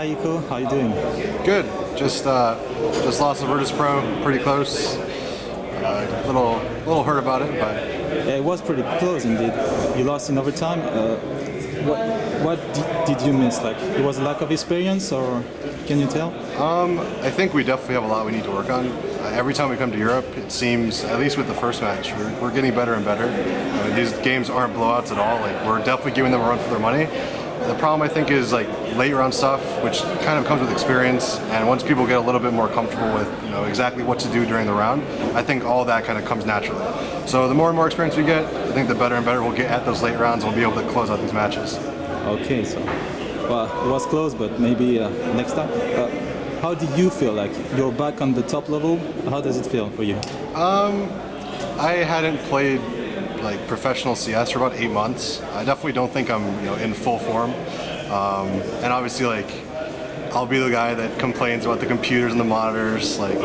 Hi Iko, how you doing? Good. Just uh, just lost to Virtus Pro, pretty close. Uh, little little hurt about it, but Yeah, it was pretty close indeed. You lost in overtime. Uh, what what did, you miss? Like it was a lack of experience, or can you tell? I think we definitely have a lot we need to work on. Uh, every time we come to Europe, it seems, at least with the first match, we're, we're getting better and better. Uh, these games aren't blowouts at all. Like we're definitely giving them a run for their money. The problem I think is like late round stuff, which kind of comes with experience. And once people get a little bit more comfortable with you know exactly what to do during the round, I think all that kind of comes naturally. So the more and more experience we get, I think the better and better we'll get at those late rounds. and We'll be able to close out these matches. Okay, so well, it was close, but maybe uh, next time. Uh, how do you feel? Like you're back on the top level. How does it feel for you? Um, I hadn't played like professional CS for about eight months. I definitely don't think I'm you know in full form. Um, and obviously like I'll be the guy that complains about the computers and the monitors. Like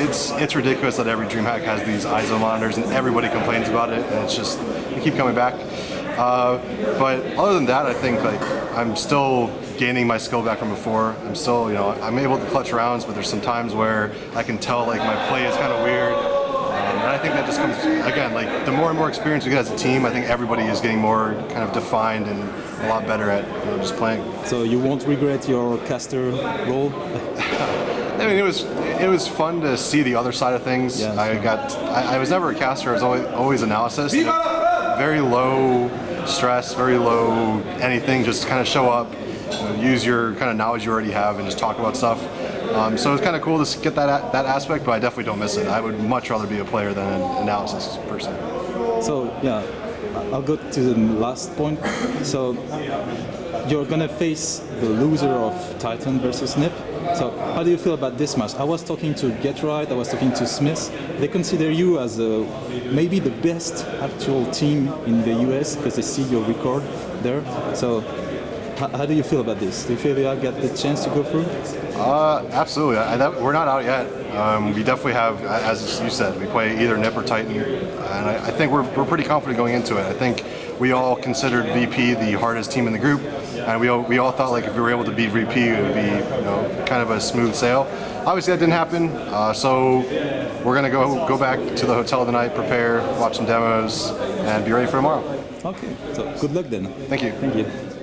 it's it's ridiculous that every DreamHack has these ISO monitors and everybody complains about it and it's just they keep coming back. Uh, but other than that, I think like I'm still gaining my skill back from before. I'm still, you know, I'm able to clutch rounds, but there's some times where I can tell like my play is kind of weird. And I think that just comes, again, like the more and more experience we get as a team, I think everybody is getting more kind of defined and a lot better at you know, just playing. So you won't regret your caster role? I mean, it was it was fun to see the other side of things. Yeah, I sure. got I, I was never a caster. I was always always analysis. Very low stress, very low anything. Just kind of show up, you know, use your kind of knowledge you already have, and just talk about stuff. Um, so it's kind of cool to get that that aspect, but I definitely don't miss it. I would much rather be a player than an analysis person. So yeah, I'll go to the last point. So you're gonna face the loser of Titan versus Nip. So how do you feel about this match? I was talking to GeT_RiGhT, I was talking to Smith. They consider you as a, maybe the best actual team in the US because they see your record there. So how, how do you feel about this? Do you feel you get the chance to go through? Uh, absolutely. I, that, we're not out yet. Um, we definitely have, as you said, we play either Nip or Titan, and I, I think we're, we're pretty confident going into it. I think we all considered VP the hardest team in the group, and we all, we all thought like if we were able to beat VP, it would be you know kind of a smooth sail. Obviously, that didn't happen. Uh, so we're gonna go go back to the hotel tonight, prepare, watch some demos, and be ready for tomorrow. Okay, so good luck then. Thank you. Thank you.